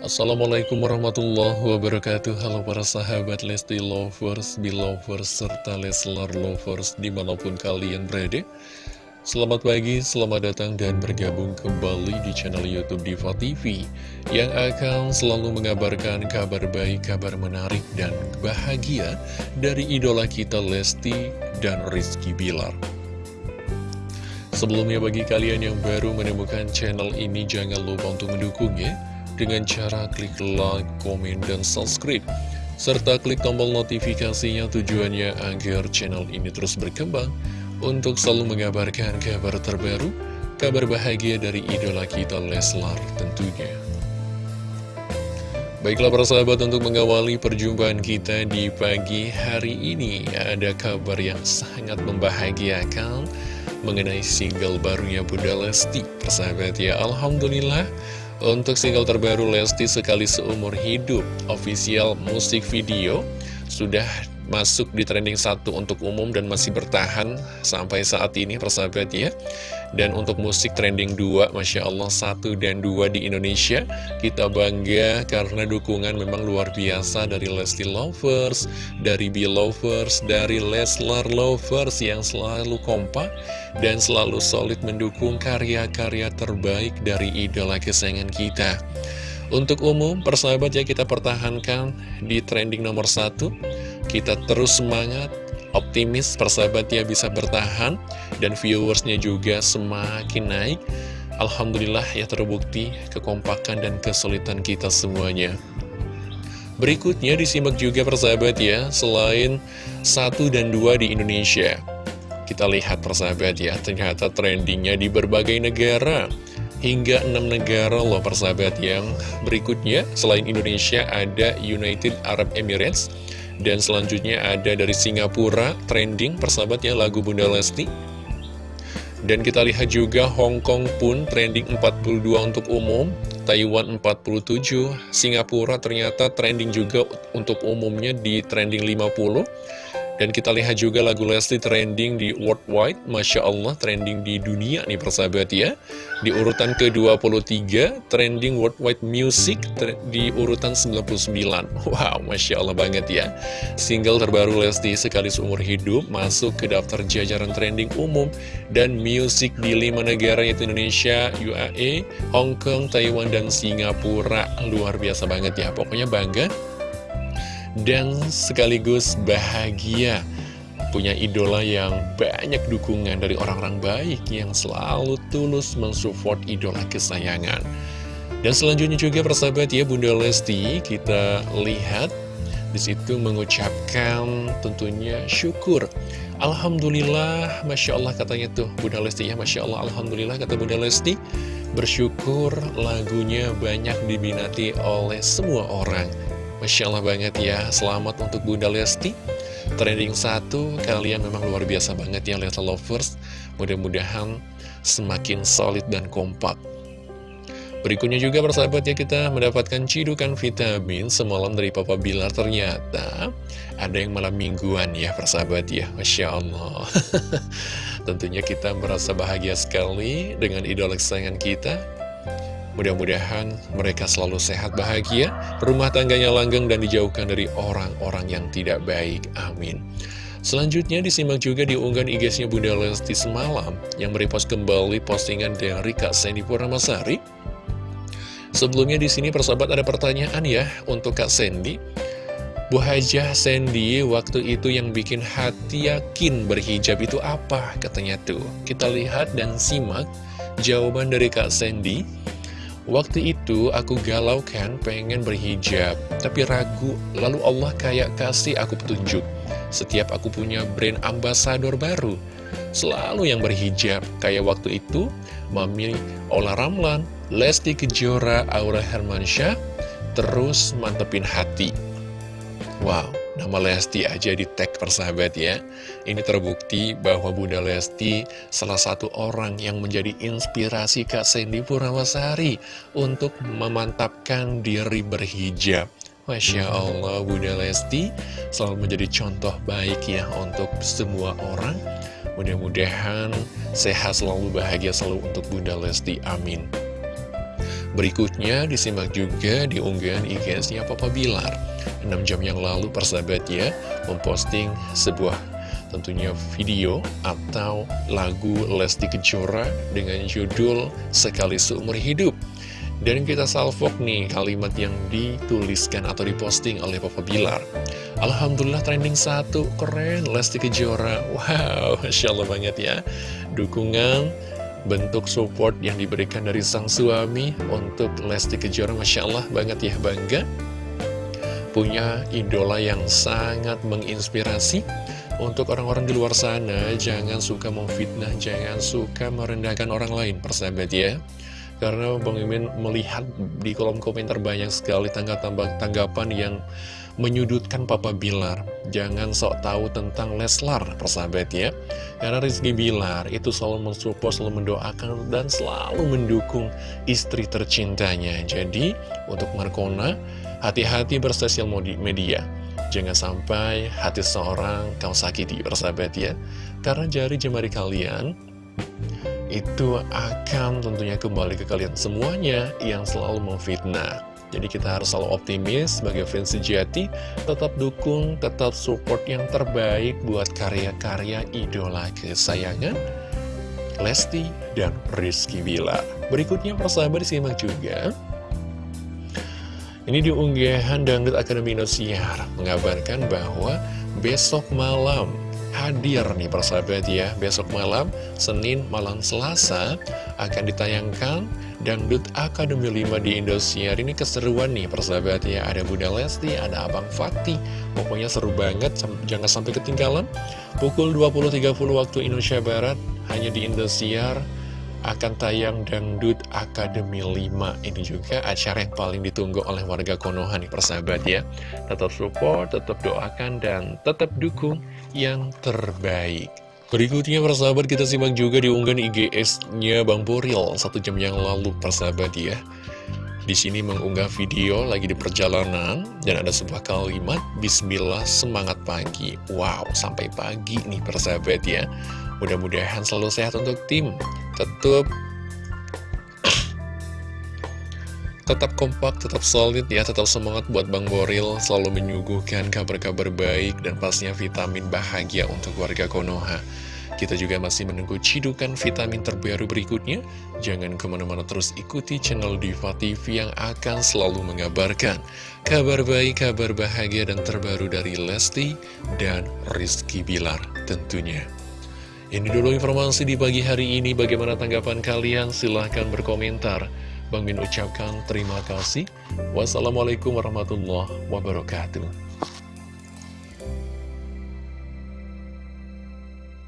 Assalamualaikum warahmatullahi wabarakatuh. Halo para sahabat Lesti Lovers, Belovers, serta Leslar Lovers di mana pun kalian berada. Selamat pagi, selamat datang dan bergabung kembali di channel Youtube Diva TV Yang akan selalu mengabarkan kabar baik, kabar menarik, dan bahagia Dari idola kita Lesti dan Rizky Bilar. Sebelumnya bagi kalian yang baru menemukan channel ini Jangan lupa untuk mendukungnya dengan cara klik like, komen, dan subscribe. Serta klik tombol notifikasinya tujuannya agar channel ini terus berkembang untuk selalu mengabarkan kabar terbaru, kabar bahagia dari idola kita Leslar tentunya. Baiklah para sahabat untuk mengawali perjumpaan kita di pagi hari ini Ada kabar yang sangat membahagiakan mengenai single barunya Bunda Lesti Persahabat ya Alhamdulillah untuk single terbaru Lesti Sekali Seumur Hidup Official musik video Sudah masuk di trending satu untuk umum dan masih bertahan sampai saat ini persahabat ya dan untuk musik trending 2, Masya Allah 1 dan 2 di Indonesia Kita bangga karena dukungan memang luar biasa dari Lesti Lovers Dari B-Lovers, dari Leslar Lovers yang selalu kompak Dan selalu solid mendukung karya-karya terbaik dari idola kesayangan kita. Untuk umum, persahabat ya kita pertahankan di trending nomor 1 Kita terus semangat optimis persahabat ya bisa bertahan dan viewersnya juga semakin naik. Alhamdulillah ya terbukti kekompakan dan kesulitan kita semuanya. Berikutnya disimak juga persahabat ya Selain satu dan dua di Indonesia. Kita lihat persahabat ya Ternyata trendingnya di berbagai negara. Hingga enam negara loh persahabat yang berikutnya. Selain Indonesia ada United Arab Emirates dan selanjutnya ada dari Singapura, trending persahabatnya lagu Bunda Lesti. Dan kita lihat juga Hong Kong pun trending 42 untuk umum, Taiwan 47, Singapura ternyata trending juga untuk umumnya di trending 50. Dan kita lihat juga lagu Lesti trending di worldwide, Masya Allah trending di dunia nih persahabat ya. Di urutan ke-23, trending worldwide music di urutan 99. Wow, Masya Allah banget ya. Single terbaru Lesti sekali seumur hidup masuk ke daftar jajaran trending umum dan music di lima negara yaitu Indonesia, UAE, Hong Kong, Taiwan, dan Singapura. Luar biasa banget ya, pokoknya bangga dan sekaligus bahagia. Punya idola yang banyak dukungan dari orang-orang baik yang selalu tulus mensupport idola kesayangan. Dan selanjutnya juga persahabat ya Bunda Lesti kita lihat di situ mengucapkan tentunya syukur. Alhamdulillah Masya Allah katanya tuh Bunda Lesti ya Masya Allah Alhamdulillah kata Bunda Lesti. Bersyukur lagunya banyak diminati oleh semua orang Masya Allah banget ya, selamat untuk Bunda Lesti. Trending satu, kalian memang luar biasa banget ya Lesta Lovers. Mudah-mudahan semakin solid dan kompak. Berikutnya juga persahabat ya kita mendapatkan cidukan vitamin semalam dari Papa Bilar. Ternyata ada yang malam mingguan ya persahabat ya. Masya Allah Tentunya kita merasa bahagia sekali dengan idola kesayangan kita Mudah-mudahan mereka selalu sehat bahagia, rumah tangganya langgeng dan dijauhkan dari orang-orang yang tidak baik. Amin. Selanjutnya disimak juga di unggahan IG-nya Bunda Lesti semalam yang merepost kembali postingan dari Kak Sandy Purnamasari. Sebelumnya di sini persahabat ada pertanyaan ya untuk Kak Sandy. Bu Hajah Sandy waktu itu yang bikin hati yakin berhijab itu apa katanya tuh. Kita lihat dan simak jawaban dari Kak Sandy. Waktu itu aku galau kan pengen berhijab. Tapi ragu Lalu Allah kayak kasih aku petunjuk. Setiap aku punya brand ambasador baru Selalu yang berhijab. Kayak waktu itu Mami Ola Ramlan Lesti Kejora Aura Hermansyah Terus mantepin hati. Wow Nama Lesti aja di tag persahabat ya. Ini terbukti bahwa Bunda Lesti salah satu orang yang menjadi inspirasi Kak Sandy Purnamasari Untuk memantapkan diri berhijab. Masya Allah Bunda Lesti selalu menjadi contoh baik ya untuk semua orang. Mudah-mudahan sehat selalu bahagia selalu untuk Bunda Lesti Amin. Berikutnya disimak juga di unggahan IG-nya Papa Bilar 6 jam yang lalu persahabat ya Memposting sebuah tentunya video atau lagu Lesti Kejora dengan judul Sekali Seumur Hidup. Dan kita salvok nih kalimat yang dituliskan atau diposting oleh Papa Bilar. Alhamdulillah trending satu, keren Lesti Kejora. Wow, Masya Allah banget ya. Dukungan, bentuk support yang diberikan dari sang suami untuk Lesti Kejora Masya Allah banget ya, bangga Punya idola yang sangat menginspirasi untuk orang-orang di luar sana, jangan suka memfitnah, jangan suka merendahkan orang lain, persahabat ya. Karena Bang Imin melihat di kolom komentar banyak sekali tanggapan yang menyudutkan Papa Bilar. Jangan sok tahu tentang Leslar, persahabat ya. Karena Rizky Bilar itu selalu mensupport, selalu mendoakan, dan selalu mendukung istri tercintanya. Jadi, untuk Markona, hati-hati bersosial media. Jangan sampai hati seorang kau sakiti, persahabat ya. Karena jari jemari kalian itu akan tentunya kembali ke kalian semuanya yang selalu memfitnah. Jadi kita harus selalu optimis sebagai fans sejati, tetap dukung, tetap support yang terbaik buat karya-karya idola kesayangan Lesti dan Rizky Bila. Berikutnya persahabat disimak juga. Ini diunggahan Dangdut Akademi Indosiar mengabarkan bahwa besok malam hadir nih persahabat ya. Besok malam, Senin malam Selasa akan ditayangkan Dangdut Akademi 5 di Indosiar. Ini keseruan nih persahabat ya. Ada Bunda Lesti, ada Abang Fatih. Pokoknya seru banget, jangan sampai ketinggalan. Pukul 20.30 waktu Indonesia Barat Hanya di Indosiar akan tayang Dangdut Akademi 5 Ini juga acara yang paling ditunggu oleh warga Konoha nih persahabat ya Tetap support, tetap doakan, dan tetap dukung yang terbaik Berikutnya persahabat kita simak juga di unggahan IGS-nya Bang Boril Satu jam yang lalu persahabat ya di sini mengunggah video lagi di perjalanan dan ada sebuah kalimat Bismillah semangat pagi. Wow, sampai pagi nih persahabat ya. Mudah-mudahan selalu sehat untuk tim. Tetap tetap kompak, tetap solid ya, tetap semangat buat Bang Boril selalu menyuguhkan kabar-kabar baik dan pastinya vitamin bahagia untuk warga Konoha. Kita juga masih menunggu cidukan vitamin terbaru berikutnya. Jangan ke mana-mana terus ikuti channel Diva TV yang akan selalu mengabarkan kabar baik, kabar bahagia dan terbaru dari Lesti dan Rizky Bilar tentunya. Ini dulu informasi di pagi hari ini. Bagaimana tanggapan kalian? Silahkan berkomentar. Bang Min ucapkan terima kasih. Wassalamualaikum warahmatullahi wabarakatuh.